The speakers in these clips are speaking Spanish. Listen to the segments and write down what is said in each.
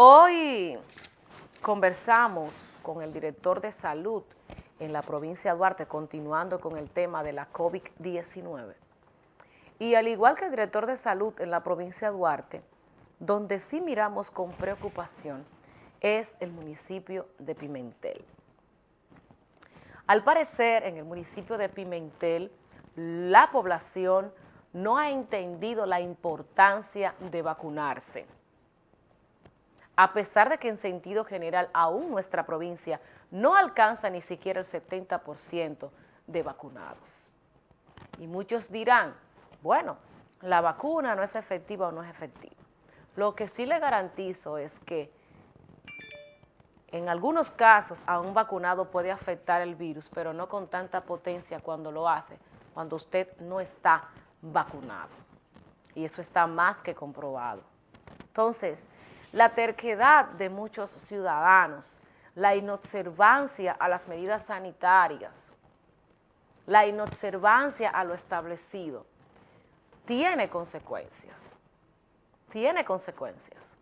Hoy conversamos con el director de salud en la provincia de Duarte, continuando con el tema de la COVID-19. Y al igual que el director de salud en la provincia de Duarte, donde sí miramos con preocupación es el municipio de Pimentel. Al parecer, en el municipio de Pimentel, la población no ha entendido la importancia de vacunarse a pesar de que en sentido general aún nuestra provincia no alcanza ni siquiera el 70% de vacunados. Y muchos dirán, bueno, la vacuna no es efectiva o no es efectiva. Lo que sí le garantizo es que en algunos casos a un vacunado puede afectar el virus, pero no con tanta potencia cuando lo hace, cuando usted no está vacunado. Y eso está más que comprobado. Entonces, la terquedad de muchos ciudadanos, la inobservancia a las medidas sanitarias, la inobservancia a lo establecido, tiene consecuencias, tiene consecuencias.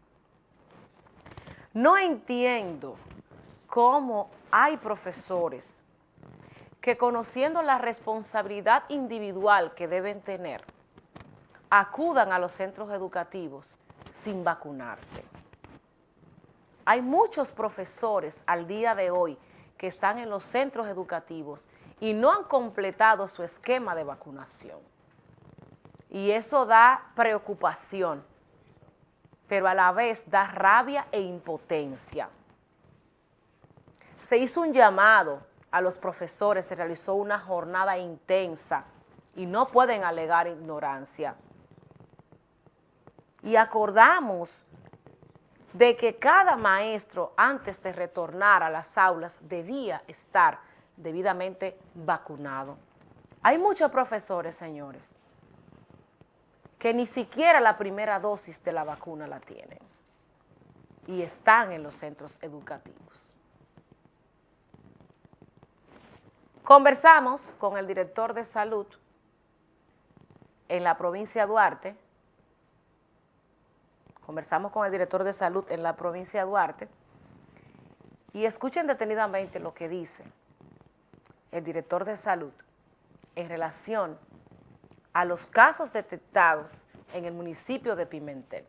No entiendo cómo hay profesores que conociendo la responsabilidad individual que deben tener, acudan a los centros educativos sin vacunarse. Hay muchos profesores al día de hoy que están en los centros educativos y no han completado su esquema de vacunación. Y eso da preocupación, pero a la vez da rabia e impotencia. Se hizo un llamado a los profesores, se realizó una jornada intensa y no pueden alegar ignorancia. Y acordamos de que cada maestro antes de retornar a las aulas debía estar debidamente vacunado. Hay muchos profesores, señores, que ni siquiera la primera dosis de la vacuna la tienen y están en los centros educativos. Conversamos con el director de salud en la provincia de Duarte, Conversamos con el director de salud en la provincia de Duarte y escuchen detenidamente lo que dice el director de salud en relación a los casos detectados en el municipio de Pimentel,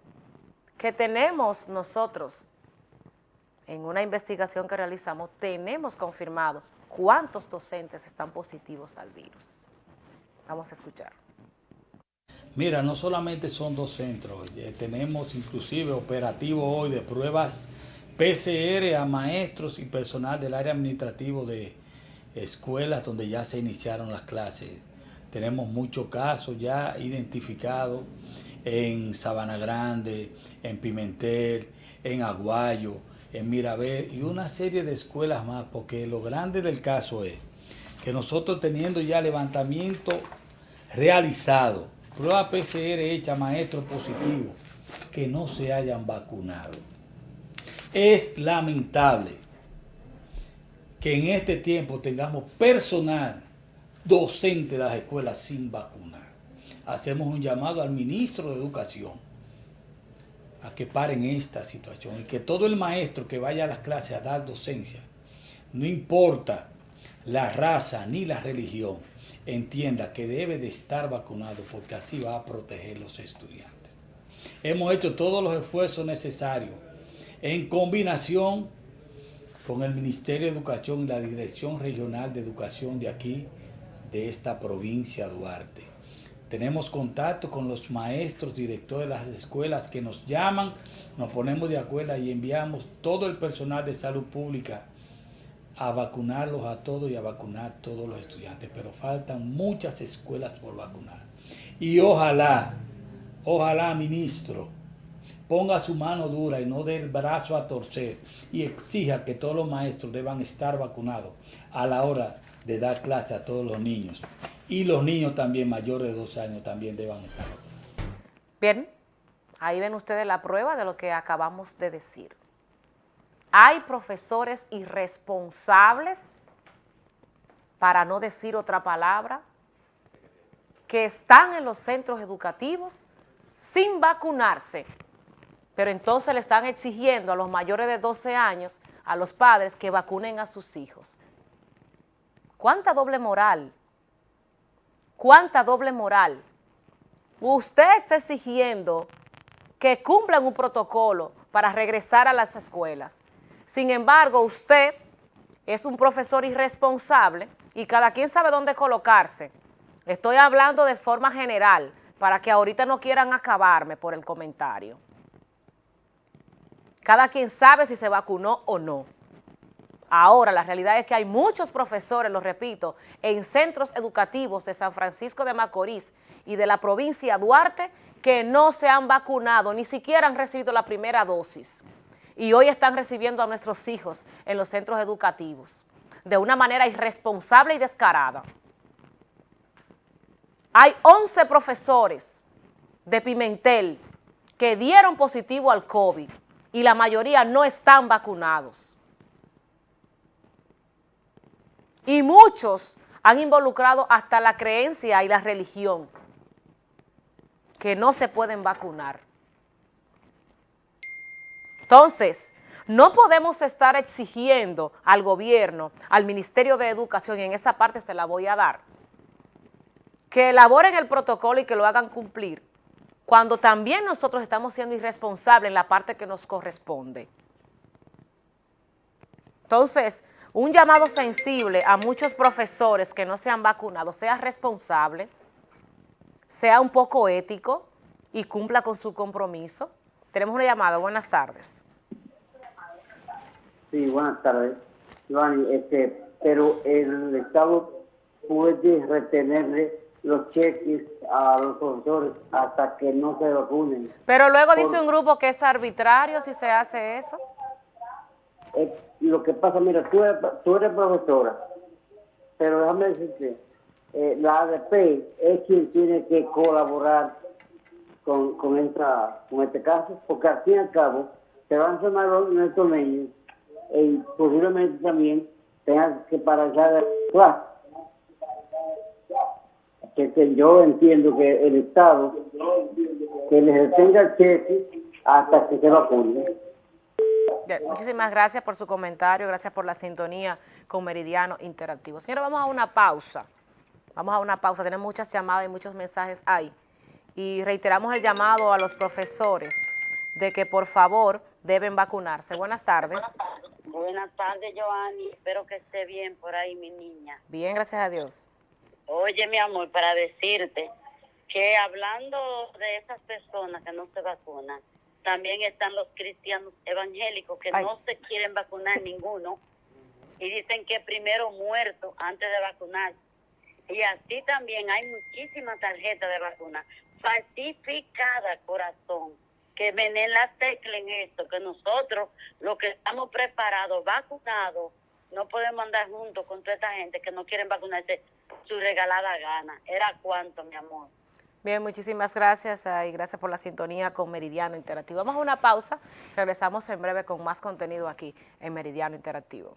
que tenemos nosotros, en una investigación que realizamos, tenemos confirmado cuántos docentes están positivos al virus. Vamos a escuchar. Mira, no solamente son dos centros, tenemos inclusive operativo hoy de pruebas PCR a maestros y personal del área administrativo de escuelas donde ya se iniciaron las clases. Tenemos muchos casos ya identificados en Sabana Grande, en Pimentel, en Aguayo, en Mirabel y una serie de escuelas más, porque lo grande del caso es que nosotros teniendo ya levantamiento realizado, prueba PCR hecha maestro positivo, que no se hayan vacunado. Es lamentable que en este tiempo tengamos personal docente de las escuelas sin vacunar. Hacemos un llamado al ministro de Educación a que paren esta situación y que todo el maestro que vaya a las clases a dar docencia, no importa la raza ni la religión, entienda que debe de estar vacunado porque así va a proteger los estudiantes. Hemos hecho todos los esfuerzos necesarios en combinación con el Ministerio de Educación y la Dirección Regional de Educación de aquí, de esta provincia Duarte. Tenemos contacto con los maestros, directores de las escuelas que nos llaman, nos ponemos de acuerdo y enviamos todo el personal de salud pública a vacunarlos a todos y a vacunar a todos los estudiantes, pero faltan muchas escuelas por vacunar. Y ojalá, ojalá, ministro, ponga su mano dura y no dé el brazo a torcer y exija que todos los maestros deban estar vacunados a la hora de dar clase a todos los niños. Y los niños también mayores de dos años también deban estar vacunados. Bien, ahí ven ustedes la prueba de lo que acabamos de decir. Hay profesores irresponsables, para no decir otra palabra, que están en los centros educativos sin vacunarse pero entonces le están exigiendo a los mayores de 12 años, a los padres, que vacunen a sus hijos. ¿Cuánta doble moral? ¿Cuánta doble moral? Usted está exigiendo que cumplan un protocolo para regresar a las escuelas. Sin embargo, usted es un profesor irresponsable y cada quien sabe dónde colocarse. Estoy hablando de forma general, para que ahorita no quieran acabarme por el comentario. Cada quien sabe si se vacunó o no. Ahora, la realidad es que hay muchos profesores, lo repito, en centros educativos de San Francisco de Macorís y de la provincia Duarte que no se han vacunado, ni siquiera han recibido la primera dosis. Y hoy están recibiendo a nuestros hijos en los centros educativos de una manera irresponsable y descarada. Hay 11 profesores de Pimentel que dieron positivo al COVID y la mayoría no están vacunados. Y muchos han involucrado hasta la creencia y la religión que no se pueden vacunar. Entonces, no podemos estar exigiendo al gobierno, al Ministerio de Educación, y en esa parte se la voy a dar, que elaboren el protocolo y que lo hagan cumplir, cuando también nosotros estamos siendo irresponsables en la parte que nos corresponde. Entonces, un llamado sensible a muchos profesores que no se han vacunado, sea responsable, sea un poco ético y cumpla con su compromiso. Tenemos una llamada, buenas tardes. Sí, buenas tardes. Giovanni, este, pero el Estado puede retenerle los cheques a los profesores hasta que no se vacunen. Pero luego dice un grupo que es arbitrario si se hace eso. lo que pasa, mira, tú eres, tú eres profesora, pero déjame decirte, eh, la ADP es quien tiene que colaborar con, con, esta, con este caso, porque al fin y al cabo se van a sumar nuestros niños y posiblemente también tengan que parar de clase. Que, yo entiendo que el Estado que les detenga el cheque hasta que se vacune. Muchísimas gracias por su comentario, gracias por la sintonía con Meridiano Interactivo. Señora, vamos a una pausa. Vamos a una pausa, tenemos muchas llamadas y muchos mensajes ahí. Y reiteramos el llamado a los profesores de que por favor deben vacunarse. Buenas tardes. Buenas tardes, Joanny. Espero que esté bien por ahí, mi niña. Bien, gracias a Dios. Oye, mi amor, para decirte que hablando de esas personas que no se vacunan, también están los cristianos evangélicos que no se quieren vacunar ninguno y dicen que primero muerto antes de vacunar. Y así también hay muchísimas tarjetas de vacuna falsificada, corazón, que en la tecla en esto, que nosotros, los que estamos preparados, vacunados, no podemos andar juntos con toda esta gente que no quieren vacunarse su regalada gana. ¿Era cuánto, mi amor? Bien, muchísimas gracias y gracias por la sintonía con Meridiano Interactivo. Vamos a una pausa, regresamos en breve con más contenido aquí en Meridiano Interactivo.